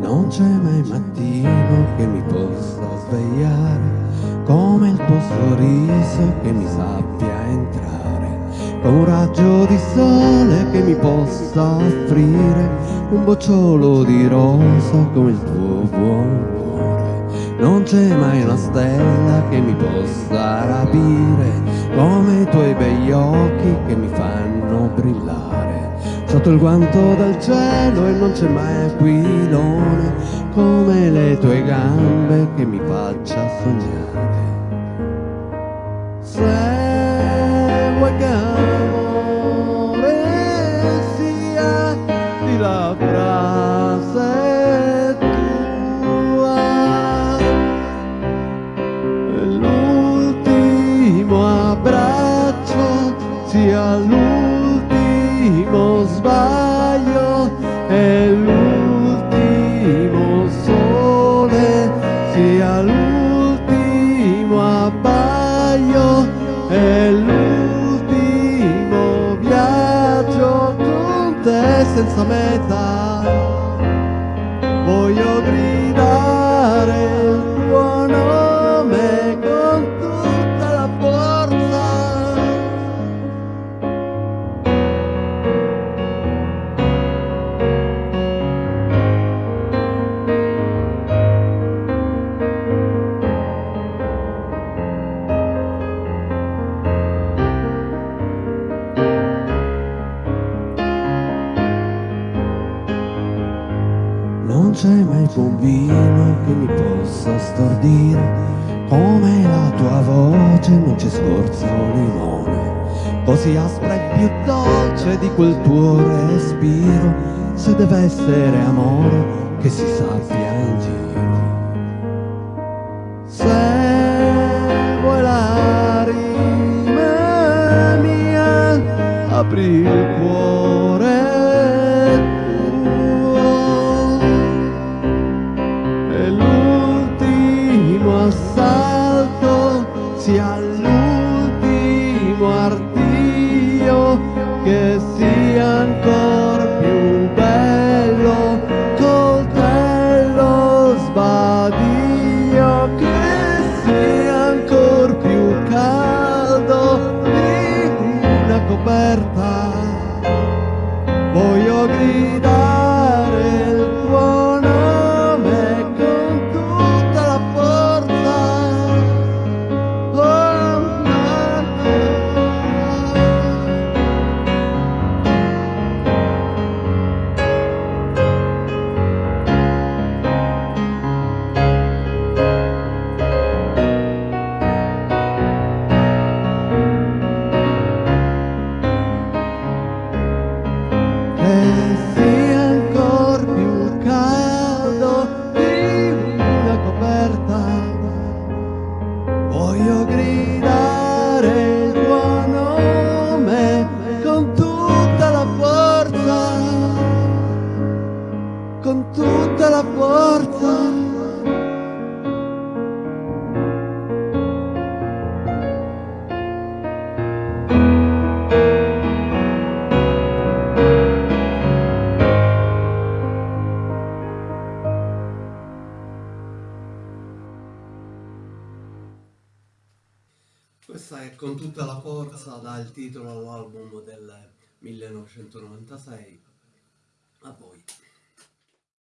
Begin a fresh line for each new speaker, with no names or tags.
Non c'è mai mattino che mi possa svegliare come il tuo sorriso che mi sappia entrare, con un raggio di sole che mi possa offrire un bocciolo di rosa come il tuo buon cuore. Non c'è mai una stella che mi possa rapire come i tuoi begli occhi che mi fanno brillare sotto il guanto dal cielo e non c'è mai aquilone come le tue gambe che mi faccia sognare. Se sbaglio e l'ultimo sole sia l'ultimo abbaglio e l'ultimo viaggio con te senza meta. Voglio gridare Non c'è mai bambino che mi possa stordire Come la tua voce non c'è scorza o limone. Così aspra e più dolce di quel tuo respiro Se deve essere amore che si sappia in giro. Se vuoi la rima mia apri il cuore sia l'ultimo artiglio che sia ancora sia più caldo di una coperta. Voglio gridare il tuo nome con tutta la forza. Con tutta la forza Questa è con tutta la forza dà il titolo all'album del 1996. A voi.